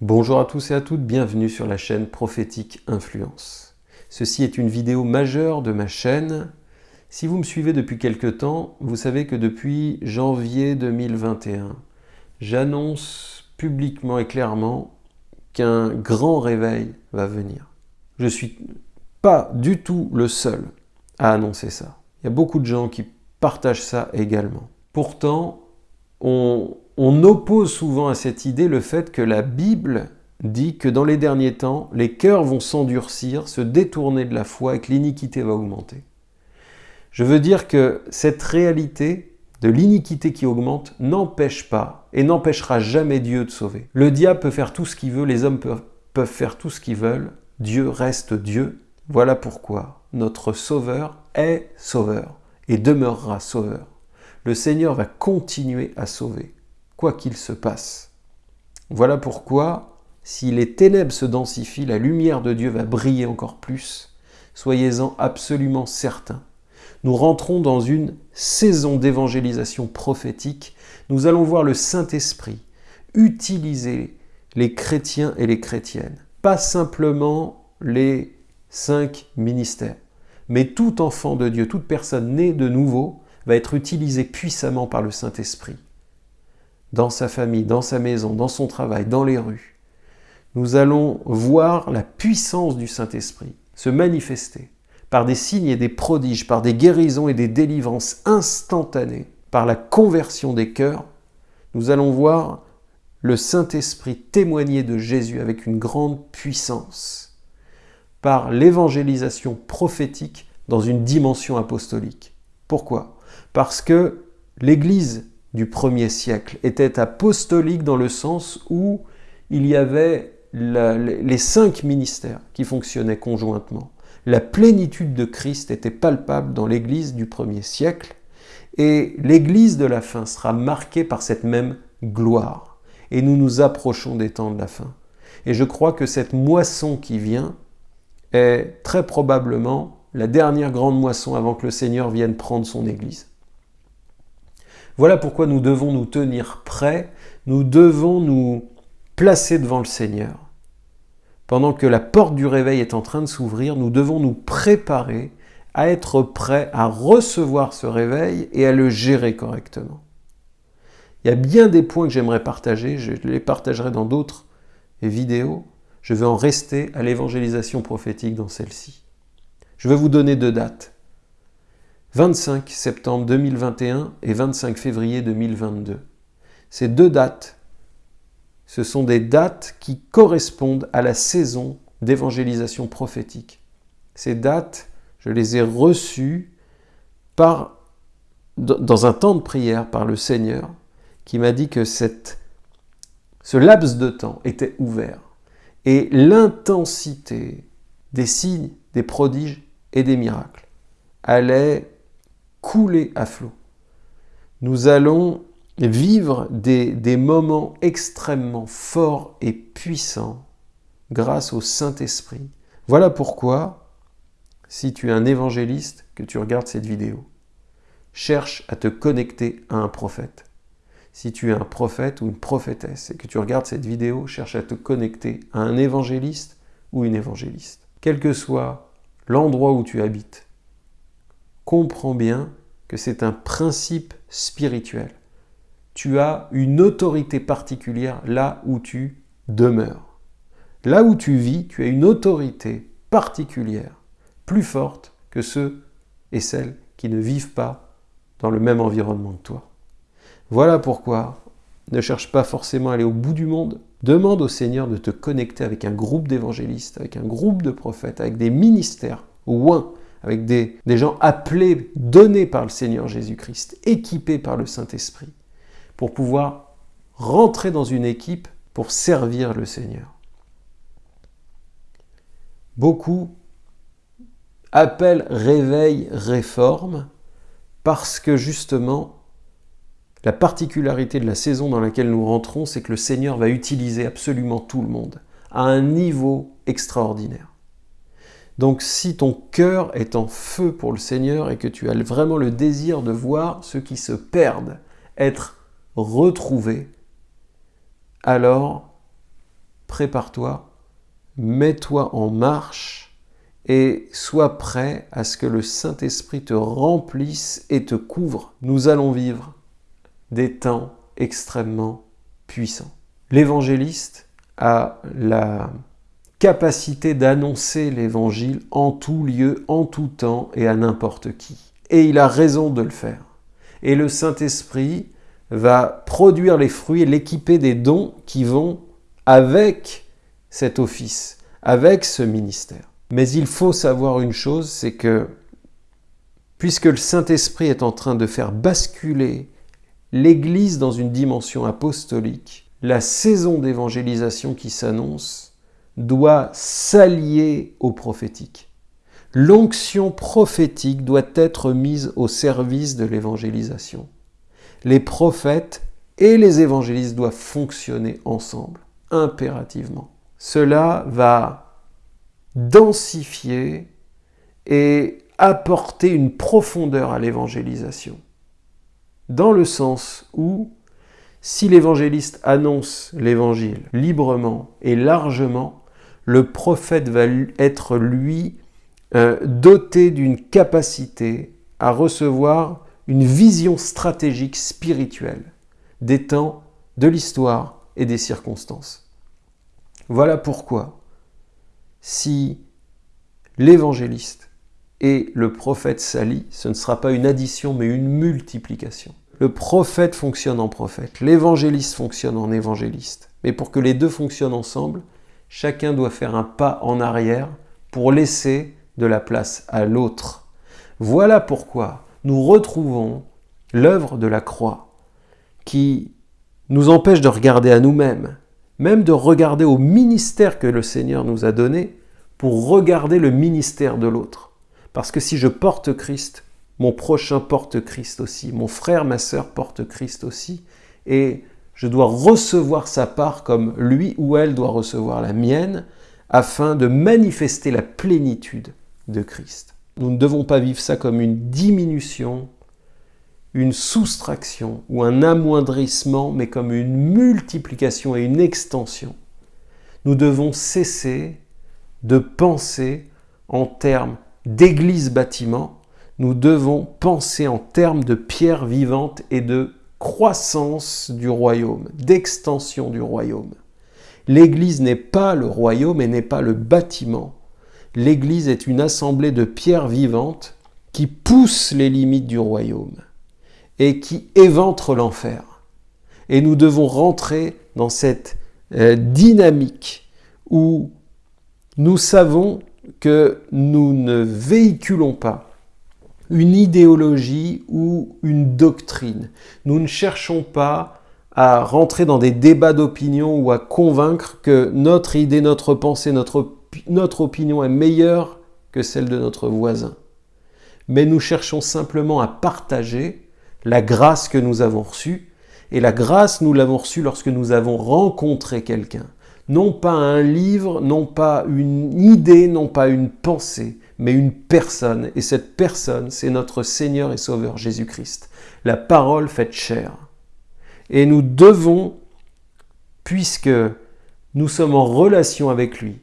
Bonjour à tous et à toutes, bienvenue sur la chaîne Prophétique Influence. Ceci est une vidéo majeure de ma chaîne. Si vous me suivez depuis quelque temps, vous savez que depuis janvier 2021, j'annonce publiquement et clairement qu'un grand réveil va venir. Je ne suis pas du tout le seul à annoncer ça. Il y a beaucoup de gens qui partagent ça également. Pourtant, on, on oppose souvent à cette idée le fait que la Bible dit que dans les derniers temps, les cœurs vont s'endurcir, se détourner de la foi et que l'iniquité va augmenter. Je veux dire que cette réalité de l'iniquité qui augmente n'empêche pas et n'empêchera jamais Dieu de sauver. Le diable peut faire tout ce qu'il veut, les hommes peuvent, faire tout ce qu'ils veulent, Dieu reste Dieu. Voilà pourquoi notre Sauveur est Sauveur et demeurera Sauveur. Le Seigneur va continuer à sauver quoi qu'il se passe. Voilà pourquoi, si les ténèbres se densifient, la lumière de Dieu va briller encore plus. Soyez-en absolument certains. Nous rentrons dans une saison d'évangélisation prophétique. Nous allons voir le Saint-Esprit utiliser les chrétiens et les chrétiennes. Pas simplement les cinq ministères, mais tout enfant de Dieu, toute personne née de nouveau va être utilisé puissamment par le Saint-Esprit dans sa famille, dans sa maison, dans son travail, dans les rues. Nous allons voir la puissance du Saint-Esprit se manifester par des signes et des prodiges, par des guérisons et des délivrances instantanées, par la conversion des cœurs. Nous allons voir le Saint-Esprit témoigner de Jésus avec une grande puissance, par l'évangélisation prophétique dans une dimension apostolique. Pourquoi? Parce que l'Église du premier siècle était apostolique dans le sens où il y avait les cinq ministères qui fonctionnaient conjointement. La plénitude de Christ était palpable dans l'Église du premier siècle et l'Église de la fin sera marquée par cette même gloire. Et nous nous approchons des temps de la fin. Et je crois que cette moisson qui vient est très probablement la dernière grande moisson avant que le Seigneur vienne prendre son Église. Voilà pourquoi nous devons nous tenir prêts, nous devons nous placer devant le Seigneur. Pendant que la porte du réveil est en train de s'ouvrir, nous devons nous préparer à être prêts à recevoir ce réveil et à le gérer correctement. Il y a bien des points que j'aimerais partager, je les partagerai dans d'autres vidéos. Je vais en rester à l'évangélisation prophétique dans celle-ci. Je vais vous donner deux dates. 25 septembre 2021 et 25 février 2022. Ces deux dates, ce sont des dates qui correspondent à la saison d'évangélisation prophétique. Ces dates, je les ai reçues par, dans un temps de prière par le Seigneur qui m'a dit que cette, ce laps de temps était ouvert et l'intensité des signes, des prodiges et des miracles allait couler à flot. Nous allons vivre des, des moments extrêmement forts et puissants grâce au Saint-Esprit. Voilà pourquoi, si tu es un évangéliste, que tu regardes cette vidéo, cherche à te connecter à un prophète. Si tu es un prophète ou une prophétesse et que tu regardes cette vidéo, cherche à te connecter à un évangéliste ou une évangéliste. Quel que soit l'endroit où tu habites, comprends bien que c'est un principe spirituel. Tu as une autorité particulière là où tu demeures. Là où tu vis, tu as une autorité particulière, plus forte que ceux et celles qui ne vivent pas dans le même environnement que toi. Voilà pourquoi ne cherche pas forcément à aller au bout du monde. Demande au Seigneur de te connecter avec un groupe d'évangélistes, avec un groupe de prophètes, avec des ministères oint avec des, gens appelés, donnés par le Seigneur Jésus-Christ, équipés par le Saint-Esprit, pour pouvoir rentrer dans une équipe pour servir le Seigneur. Beaucoup appellent réveil, réforme, parce que justement, la particularité de la saison dans laquelle nous rentrons, c'est que le Seigneur va utiliser absolument tout le monde, à un niveau extraordinaire. Donc si ton cœur est en feu pour le Seigneur et que tu as vraiment le désir de voir ceux qui se perdent être retrouvés, alors prépare-toi, mets-toi en marche et sois prêt à ce que le Saint-Esprit te remplisse et te couvre. Nous allons vivre des temps extrêmement puissants. L'évangéliste a la capacité d'annoncer l'évangile en tout lieu, en tout temps et à n'importe qui. Et il a raison de le faire. Et le Saint-Esprit va produire les fruits et l'équiper des dons qui vont avec cet office, avec ce ministère. Mais il faut savoir une chose, c'est que puisque le Saint-Esprit est en train de faire basculer l'Église dans une dimension apostolique, la saison d'évangélisation qui s'annonce doit s'allier au prophétique. L'onction prophétique doit être mise au service de l'évangélisation. Les prophètes et les évangélistes doivent fonctionner ensemble, impérativement. Cela va densifier et apporter une profondeur à l'évangélisation. Dans le sens où, si l'évangéliste annonce l'évangile librement et largement, le prophète va être, lui, euh, doté d'une capacité à recevoir une vision stratégique spirituelle des temps, de l'histoire et des circonstances. Voilà pourquoi, si l'évangéliste et le prophète s'allient, ce ne sera pas une addition mais une multiplication. Le prophète fonctionne en prophète, l'évangéliste fonctionne en évangéliste. Mais pour que les deux fonctionnent ensemble, chacun doit faire un pas en arrière pour laisser de la place à l'autre. Voilà pourquoi nous retrouvons l'œuvre de la croix qui nous empêche de regarder à nous-mêmes, même de regarder au ministère que le Seigneur nous a donné pour regarder le ministère de l'autre. Parce que si je porte Christ, mon prochain porte Christ aussi, mon frère, ma sœur porte Christ aussi, et je dois recevoir sa part comme lui ou elle doit recevoir la mienne, afin de manifester la plénitude de Christ. Nous ne devons pas vivre ça comme une diminution, une soustraction ou un amoindrissement, mais comme une multiplication et une extension. Nous devons cesser de penser en termes d'église-bâtiment, nous devons penser en termes de pierre vivante et de croissance du royaume, d'extension du royaume. L'Église n'est pas le royaume et n'est pas le bâtiment. L'Église est une assemblée de pierres vivantes qui poussent les limites du royaume et qui éventre l'enfer. Et nous devons rentrer dans cette euh, dynamique où nous savons que nous ne véhiculons pas une idéologie ou une doctrine. Nous ne cherchons pas à rentrer dans des débats d'opinion ou à convaincre que notre idée, notre pensée, notre, notre opinion est meilleure que celle de notre voisin. Mais nous cherchons simplement à partager la grâce que nous avons reçue. Et la grâce, nous l'avons reçue lorsque nous avons rencontré quelqu'un. Non pas un livre, non pas une idée, non pas une pensée, mais une personne. Et cette personne, c'est notre Seigneur et Sauveur Jésus-Christ. La parole faite chair. Et nous devons, puisque nous sommes en relation avec lui,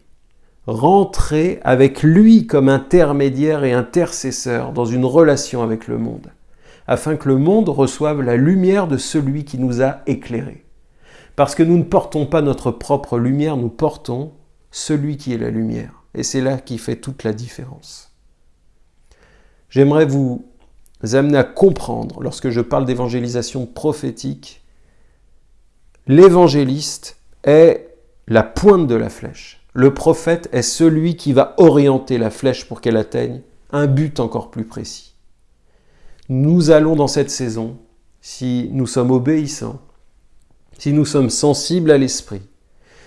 rentrer avec lui comme intermédiaire et intercesseur dans une relation avec le monde afin que le monde reçoive la lumière de celui qui nous a éclairés. Parce que nous ne portons pas notre propre lumière, nous portons celui qui est la lumière. Et c'est là qui fait toute la différence. J'aimerais vous amener à comprendre, lorsque je parle d'évangélisation prophétique, l'évangéliste est la pointe de la flèche. Le prophète est celui qui va orienter la flèche pour qu'elle atteigne un but encore plus précis nous allons dans cette saison, si nous sommes obéissants, si nous sommes sensibles à l'Esprit,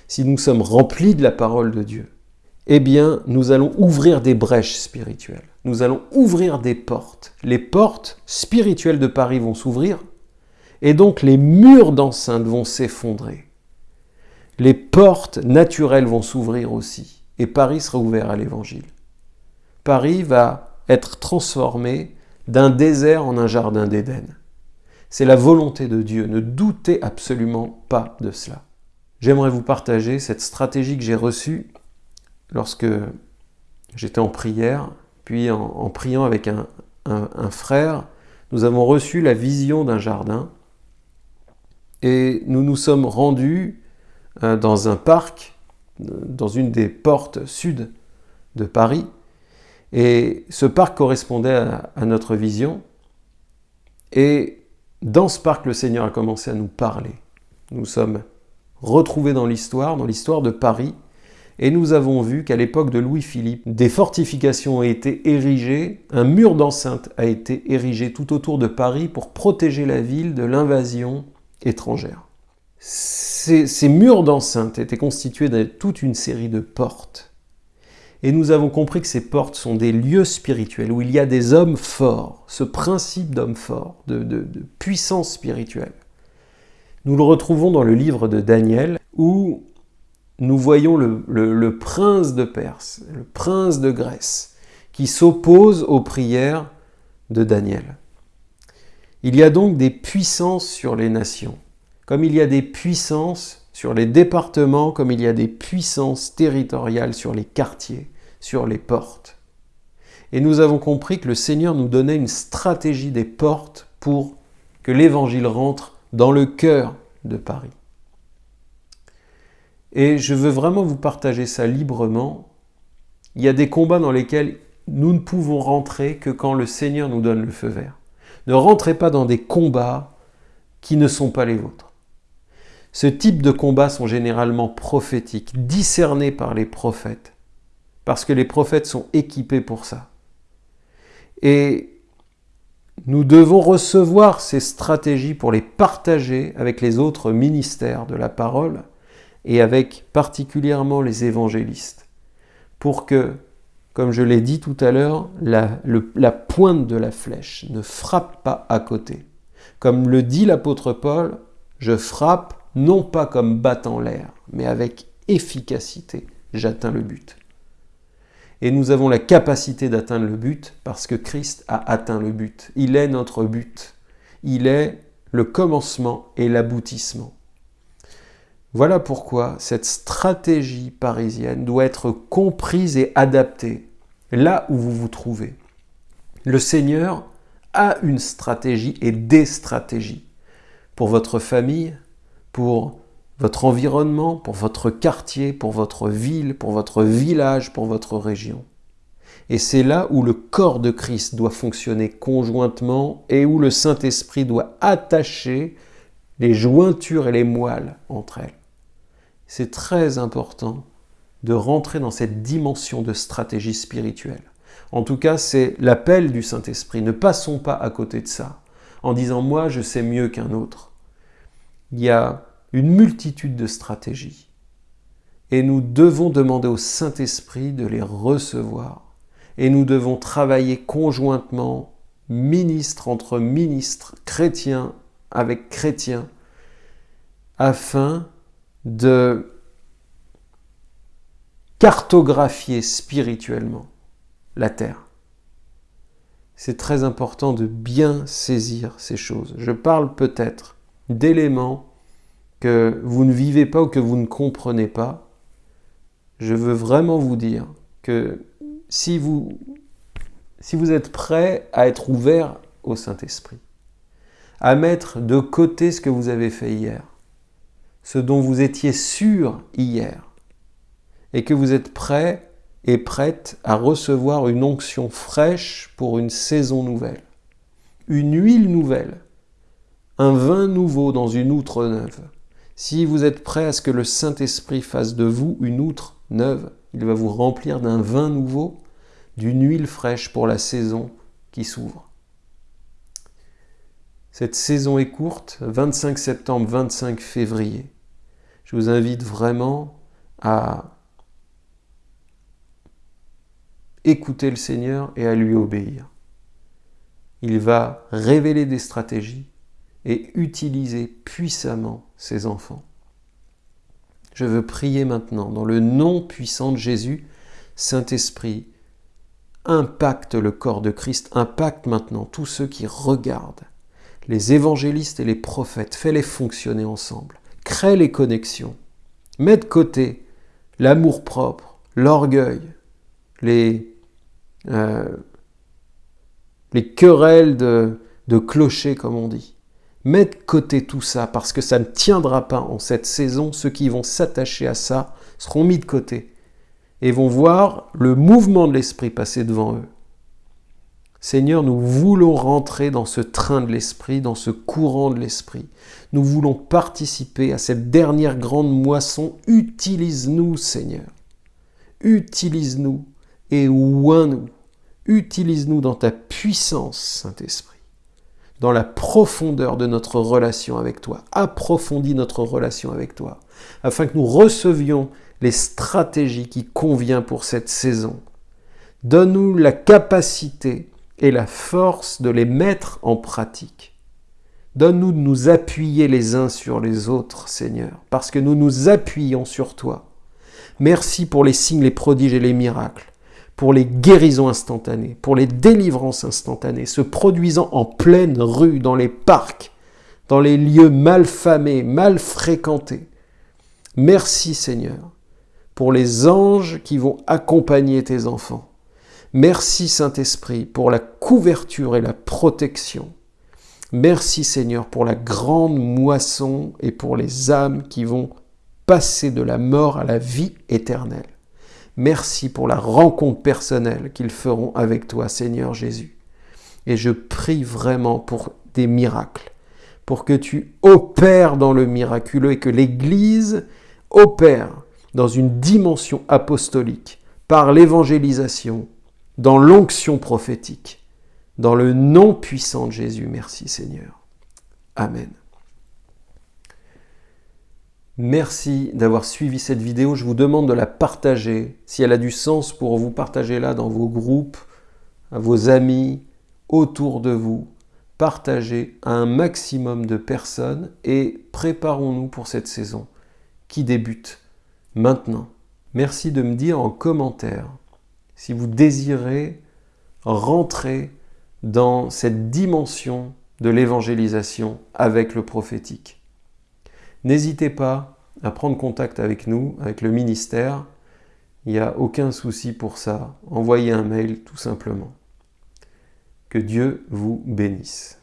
si nous sommes remplis de la parole de Dieu, eh bien, nous allons ouvrir des brèches spirituelles. Nous allons ouvrir des portes. Les portes spirituelles de Paris vont s'ouvrir, et donc les murs d'enceinte vont s'effondrer. Les portes naturelles vont s'ouvrir aussi, et Paris sera ouvert à l'Évangile. Paris va être transformé d'un désert en un jardin d'Éden. C'est la volonté de Dieu, ne doutez absolument pas de cela. j'aimerais vous partager cette stratégie que j'ai reçue lorsque j'étais en prière, puis en, priant avec un, frère, nous avons reçu la vision d'un jardin et nous nous sommes rendus euh, dans un parc, dans une des portes sud de Paris, et ce parc correspondait à notre vision, et dans ce parc, le Seigneur a commencé à nous parler. Nous sommes retrouvés dans l'histoire, dans l'histoire de Paris, et nous avons vu qu'à l'époque de Louis-Philippe, des fortifications ont été érigées, un mur d'enceinte a été érigé tout autour de Paris pour protéger la ville de l'invasion étrangère. Ces, murs d'enceinte étaient constitués de toute une série de portes. Et nous avons compris que ces portes sont des lieux spirituels où il y a des hommes forts, ce principe d'homme fort, de, puissance spirituelle. Nous le retrouvons dans le livre de Daniel où nous voyons le, prince de Perse, le prince de Grèce, qui s'oppose aux prières de Daniel. Il y a donc des puissances sur les nations, comme il y a des puissances sur les départements comme il y a des puissances territoriales sur les quartiers, sur les portes. Et nous avons compris que le Seigneur nous donnait une stratégie des portes pour que l'Évangile rentre dans le cœur de Paris. Et je veux vraiment vous partager ça librement. Il y a des combats dans lesquels nous ne pouvons rentrer que quand le Seigneur nous donne le feu vert. Ne rentrez pas dans des combats qui ne sont pas les vôtres. Ce type de combats sont généralement prophétiques, discernés par les prophètes, parce que les prophètes sont équipés pour ça. Et nous devons recevoir ces stratégies pour les partager avec les autres ministères de la parole et avec particulièrement les évangélistes, pour que, comme je l'ai dit tout à l'heure, la, la pointe de la flèche ne frappe pas à côté. Comme le dit l'apôtre Paul, je frappe non pas comme battant l'air, mais avec efficacité, j'atteins le but. Et nous avons la capacité d'atteindre le but parce que Christ a atteint le but. Il est notre but. Il est le commencement et l'aboutissement. Voilà pourquoi cette stratégie parisienne doit être comprise et adaptée là où vous vous trouvez. Le Seigneur a une stratégie et des stratégies pour votre famille, pour votre environnement, pour votre quartier, pour votre ville, pour votre village, pour votre région. Et c'est là où le corps de Christ doit fonctionner conjointement et où le Saint-Esprit doit attacher les jointures et les moelles entre elles. C'est très important de rentrer dans cette dimension de stratégie spirituelle. En tout cas, c'est l'appel du Saint-Esprit. Ne passons pas à côté de ça en disant moi je sais mieux qu'un autre. Il y a une multitude de stratégies. Et nous devons demander au Saint-Esprit de les recevoir. Et nous devons travailler conjointement, ministre entre ministres, chrétiens avec chrétiens, afin de cartographier spirituellement la terre. C'est très important de bien saisir ces choses. Je parle peut-être d'éléments que vous ne vivez pas ou que vous ne comprenez pas, je veux vraiment vous dire que si vous, si vous êtes prêt à être ouvert au Saint-Esprit, à mettre de côté ce que vous avez fait hier, ce dont vous étiez sûr hier, et que vous êtes prêt et prête à recevoir une onction fraîche pour une saison nouvelle, une huile nouvelle, un vin nouveau dans une outre neuve, si vous êtes prêt à ce que le Saint-Esprit fasse de vous une outre neuve, il va vous remplir d'un vin nouveau, d'une huile fraîche pour la saison qui s'ouvre. Cette saison est courte, 25 septembre, 25 février. Je vous invite vraiment à écouter le Seigneur et à lui obéir. Il va révéler des stratégies, et utiliser puissamment ses enfants. Je veux prier maintenant dans le nom puissant de Jésus, Saint-Esprit, impacte le corps de Christ, impacte maintenant tous ceux qui regardent, les évangélistes et les prophètes, fais-les fonctionner ensemble, crée les connexions, Mets de côté l'amour-propre, l'orgueil, les, euh, les querelles de, de clocher, comme on dit. Mets de côté tout ça parce que ça ne tiendra pas en cette saison. Ceux qui vont s'attacher à ça seront mis de côté et vont voir le mouvement de l'esprit passer devant eux. Seigneur, nous voulons rentrer dans ce train de l'esprit, dans ce courant de l'esprit. Nous voulons participer à cette dernière grande moisson. Utilise-nous, Seigneur. Utilise-nous et oins-nous. Utilise-nous dans ta puissance, Saint-Esprit dans la profondeur de notre relation avec toi. Approfondis notre relation avec toi, afin que nous recevions les stratégies qui conviennent pour cette saison. Donne-nous la capacité et la force de les mettre en pratique. Donne-nous de nous appuyer les uns sur les autres, Seigneur, parce que nous nous appuyons sur toi. Merci pour les signes, les prodiges et les miracles pour les guérisons instantanées, pour les délivrances instantanées, se produisant en pleine rue, dans les parcs, dans les lieux mal famés, mal fréquentés. Merci Seigneur pour les anges qui vont accompagner tes enfants. Merci Saint-Esprit pour la couverture et la protection. Merci Seigneur pour la grande moisson et pour les âmes qui vont passer de la mort à la vie éternelle. Merci pour la rencontre personnelle qu'ils feront avec toi, Seigneur Jésus. Et je prie vraiment pour des miracles, pour que tu opères dans le miraculeux et que l'Église opère dans une dimension apostolique, par l'évangélisation, dans l'onction prophétique, dans le nom puissant de Jésus. Merci Seigneur. Amen. Merci d'avoir suivi cette vidéo. Je vous demande de la partager. Si elle a du sens pour vous, partagez-la dans vos groupes, à vos amis, autour de vous. Partagez à un maximum de personnes et préparons-nous pour cette saison qui débute maintenant. Merci de me dire en commentaire si vous désirez rentrer dans cette dimension de l'évangélisation avec le prophétique. N'hésitez pas à prendre contact avec nous, avec le ministère. Il n'y a aucun souci pour ça. Envoyez un mail tout simplement. Que Dieu vous bénisse.